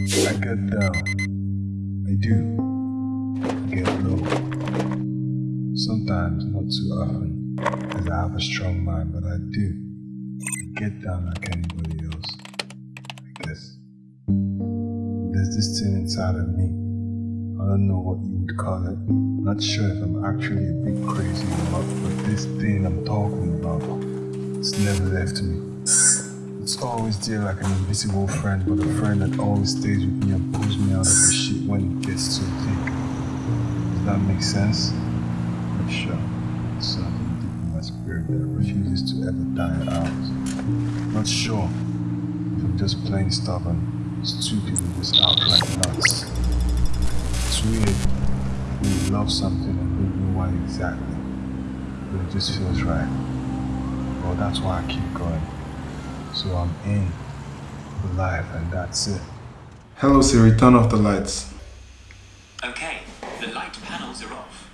I get down. I do. Get low. Sometimes, not too often, because I have a strong mind, but I do. I get down like anybody else. I guess. There's this thing inside of me. I don't know what you would call it. Not sure if I'm actually a bit crazy or not, but this thing I'm talking about, it's never left me. It's always there like an invisible friend, but a friend that always stays with me and pulls me out of the shit when it gets too thick. Does that make sense? Not sure. Something deep in my spirit that refuses to ever die out. Not sure if I'm just plain stubborn, stupid, and just outright nuts. It's weird when you love something and don't know why exactly, but it just feels right. Well, that's why I keep going. So I'm in for life and that's it. Hello Siri, turn off the lights. Okay, the light panels are off.